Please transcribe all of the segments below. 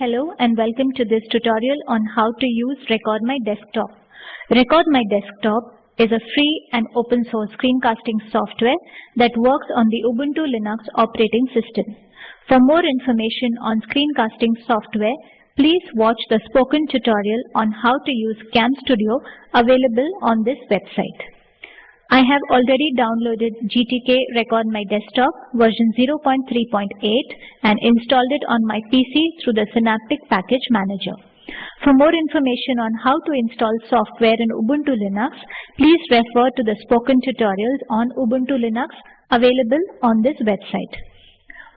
Hello and welcome to this tutorial on how to use Record My Desktop. Record My Desktop is a free and open source screencasting software that works on the Ubuntu Linux operating system. For more information on screencasting software, please watch the spoken tutorial on how to use CamStudio available on this website. I have already downloaded GTK Record My Desktop version 0.3.8 and installed it on my PC through the Synaptic Package Manager. For more information on how to install software in Ubuntu Linux, please refer to the spoken tutorials on Ubuntu Linux available on this website.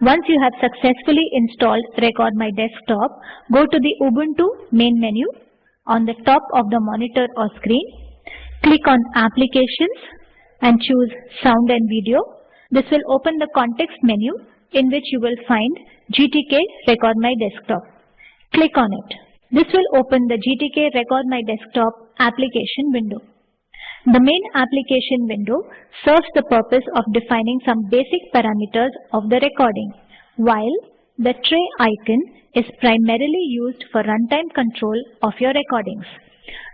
Once you have successfully installed Record My Desktop, go to the Ubuntu main menu on the top of the monitor or screen. Click on Applications and choose Sound and Video. This will open the context menu in which you will find GTK Record My Desktop. Click on it. This will open the GTK Record My Desktop application window. The main application window serves the purpose of defining some basic parameters of the recording, while the tray icon is primarily used for runtime control of your recordings.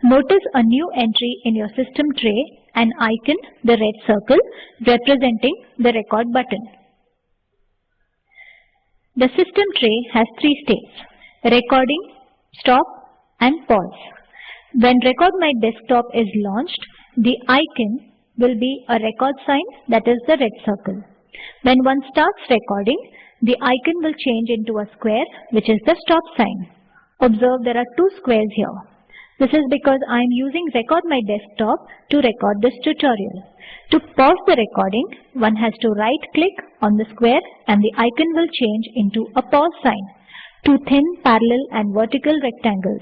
Notice a new entry in your system tray, an icon, the red circle, representing the record button. The system tray has three states, recording, stop and pause. When Record My Desktop is launched, the icon will be a record sign that is the red circle. When one starts recording, the icon will change into a square which is the stop sign. Observe there are two squares here. This is because I am using Record My Desktop to record this tutorial. To pause the recording, one has to right click on the square and the icon will change into a pause sign. Two thin parallel and vertical rectangles.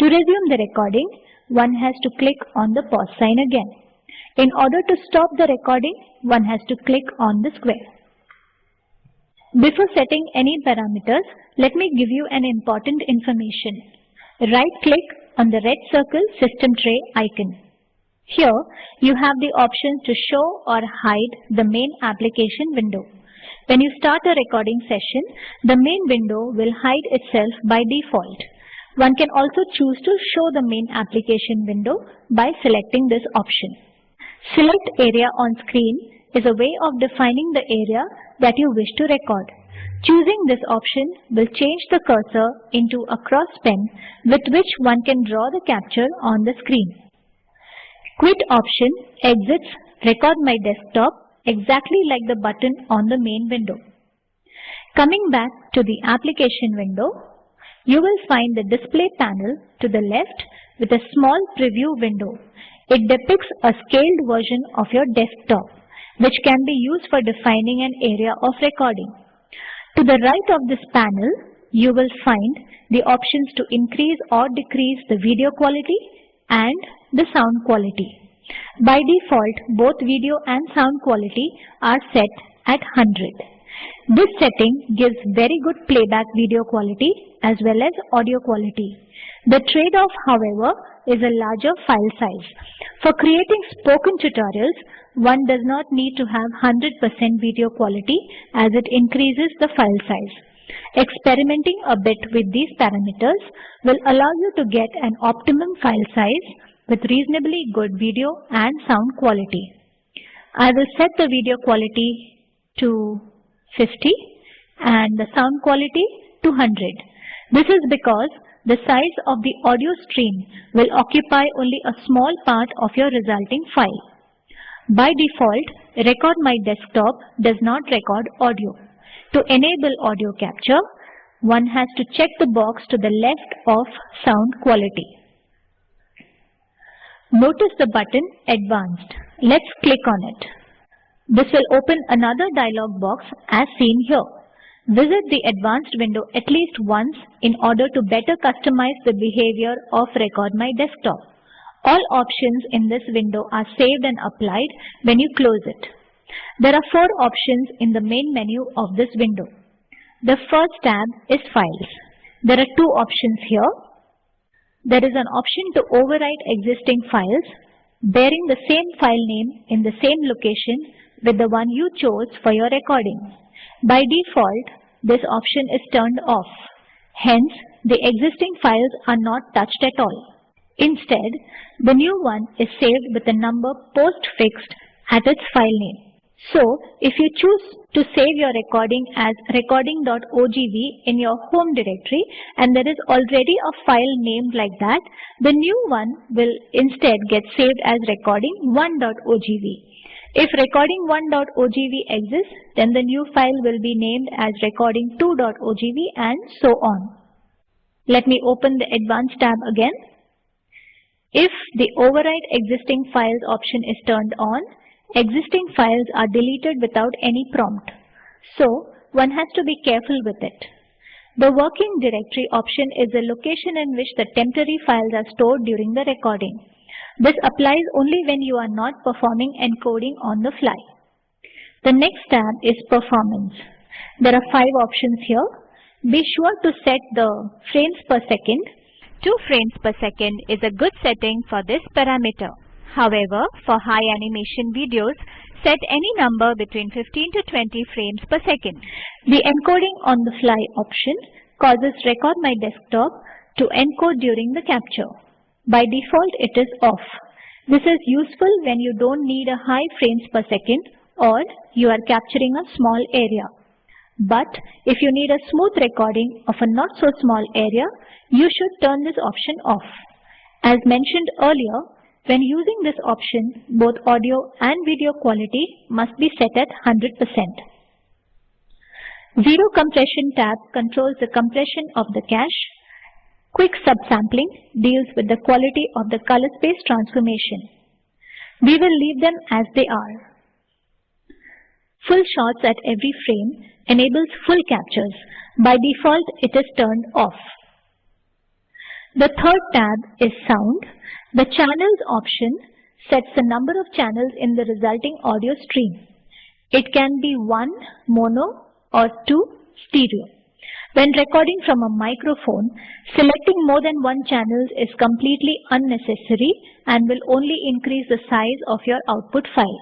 To resume the recording, one has to click on the pause sign again. In order to stop the recording, one has to click on the square. Before setting any parameters, let me give you an important information. Right click on the red circle system tray icon. Here, you have the option to show or hide the main application window. When you start a recording session, the main window will hide itself by default. One can also choose to show the main application window by selecting this option. Select area on screen is a way of defining the area that you wish to record. Choosing this option will change the cursor into a cross pen with which one can draw the capture on the screen. Quit option exits Record My Desktop exactly like the button on the main window. Coming back to the application window, you will find the display panel to the left with a small preview window. It depicts a scaled version of your desktop, which can be used for defining an area of recording. To the right of this panel, you will find the options to increase or decrease the video quality and the sound quality. By default, both video and sound quality are set at 100. This setting gives very good playback video quality as well as audio quality. The trade-off, however, is a larger file size. For creating spoken tutorials, one does not need to have 100% video quality as it increases the file size. Experimenting a bit with these parameters will allow you to get an optimum file size with reasonably good video and sound quality. I will set the video quality to 50 and the sound quality to 100. This is because the size of the audio stream will occupy only a small part of your resulting file. By default, Record My Desktop does not record audio. To enable audio capture, one has to check the box to the left of sound quality. Notice the button Advanced. Let's click on it. This will open another dialog box as seen here. Visit the advanced window at least once in order to better customize the behavior of Record My Desktop. All options in this window are saved and applied when you close it. There are four options in the main menu of this window. The first tab is Files. There are two options here. There is an option to overwrite existing files bearing the same file name in the same location with the one you chose for your recording. By default, this option is turned off. Hence, the existing files are not touched at all. Instead, the new one is saved with the number postfixed at its file name. So, if you choose to save your recording as recording.ogv in your home directory and there is already a file named like that, the new one will instead get saved as recording1.ogv. If recording1.ogv exists, then the new file will be named as recording2.ogv and so on. Let me open the advanced tab again. If the override existing files option is turned on, existing files are deleted without any prompt. So one has to be careful with it. The working directory option is the location in which the temporary files are stored during the recording. This applies only when you are not performing encoding on the fly. The next tab is Performance. There are five options here. Be sure to set the frames per second. 2 frames per second is a good setting for this parameter. However, for high animation videos, set any number between 15 to 20 frames per second. The encoding on the fly option causes Record My Desktop to encode during the capture. By default, it is off. This is useful when you don't need a high frames per second or you are capturing a small area. But if you need a smooth recording of a not so small area, you should turn this option off. As mentioned earlier, when using this option, both audio and video quality must be set at 100%. Zero compression tab controls the compression of the cache Quick subsampling deals with the quality of the color space transformation. We will leave them as they are. Full shots at every frame enables full captures. By default, it is turned off. The third tab is Sound. The Channels option sets the number of channels in the resulting audio stream. It can be 1 mono or 2 stereo. When recording from a microphone, selecting more than one channel is completely unnecessary and will only increase the size of your output file.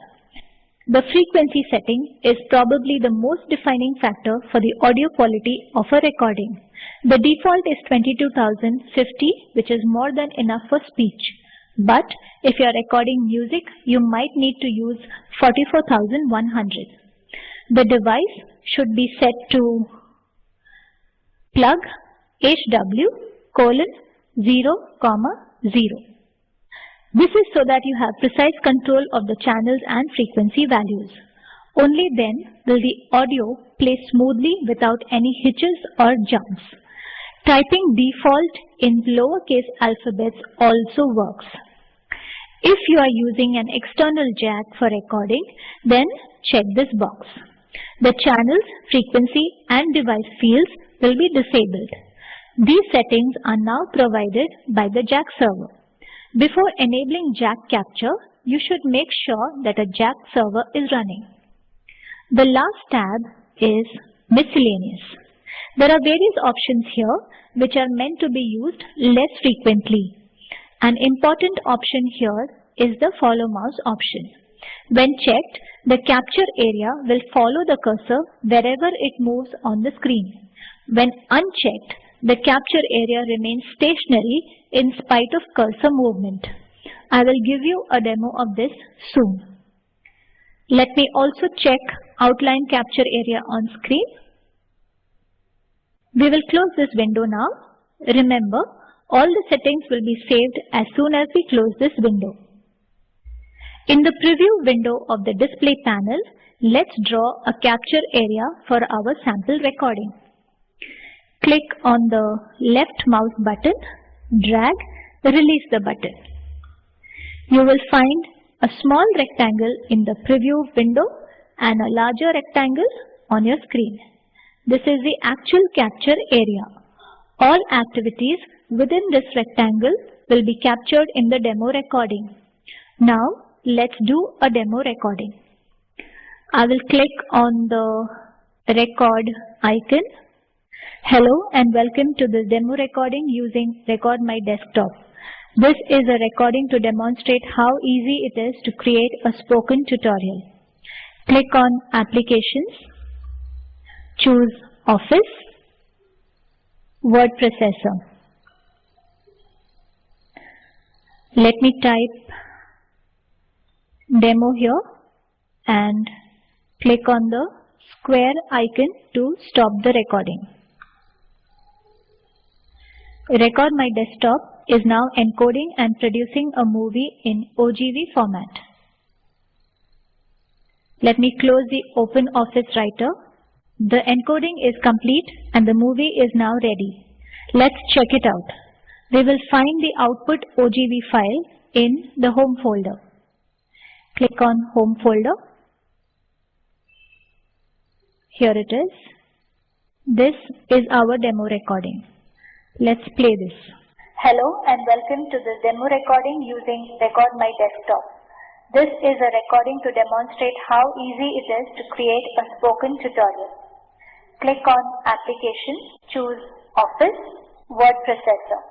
The frequency setting is probably the most defining factor for the audio quality of a recording. The default is 22050 which is more than enough for speech. But if you are recording music, you might need to use 44100. The device should be set to plug HW colon 0 comma 0. This is so that you have precise control of the channels and frequency values. Only then will the audio play smoothly without any hitches or jumps. Typing default in lowercase alphabets also works. If you are using an external jack for recording, then check this box. The channels, frequency and device fields will be disabled. These settings are now provided by the Jack server. Before enabling Jack capture, you should make sure that a Jack server is running. The last tab is Miscellaneous. There are various options here which are meant to be used less frequently. An important option here is the follow mouse option. When checked, the capture area will follow the cursor wherever it moves on the screen. When unchecked, the capture area remains stationary in spite of cursor movement. I will give you a demo of this soon. Let me also check outline capture area on screen. We will close this window now. Remember, all the settings will be saved as soon as we close this window. In the preview window of the display panel, let's draw a capture area for our sample recording. Click on the left mouse button, drag, release the button. You will find a small rectangle in the preview window and a larger rectangle on your screen. This is the actual capture area. All activities within this rectangle will be captured in the demo recording. Now let's do a demo recording. I will click on the record icon Hello and welcome to this demo recording using Record My Desktop. This is a recording to demonstrate how easy it is to create a spoken tutorial. Click on Applications, choose Office, word processor. Let me type demo here and click on the square icon to stop the recording. Record My Desktop is now encoding and producing a movie in OGV format. Let me close the Open Office Writer. The encoding is complete and the movie is now ready. Let's check it out. We will find the output OGV file in the Home folder. Click on Home folder. Here it is. This is our demo recording. Let's play this. Hello and welcome to the demo recording using Record My Desktop. This is a recording to demonstrate how easy it is to create a spoken tutorial. Click on Application, choose Office, Word Processor.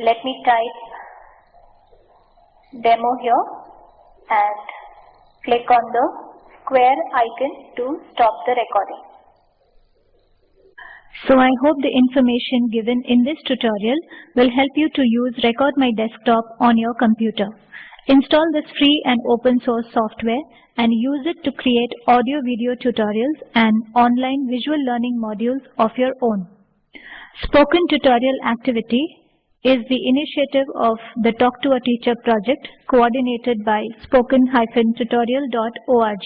Let me type demo here and click on the square icon to stop the recording. So I hope the information given in this tutorial will help you to use Record My Desktop on your computer. Install this free and open source software and use it to create audio video tutorials and online visual learning modules of your own. Spoken Tutorial Activity is the initiative of the Talk to a Teacher project coordinated by spoken-tutorial.org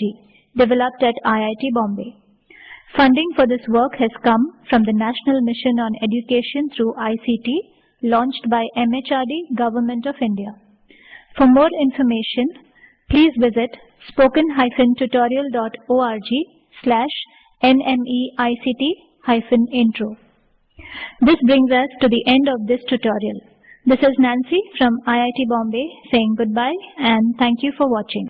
developed at IIT Bombay. Funding for this work has come from the National Mission on Education through ICT launched by MHRD Government of India. For more information, please visit spoken-tutorial.org slash nmeict-intro. This brings us to the end of this tutorial. This is Nancy from IIT Bombay saying goodbye and thank you for watching.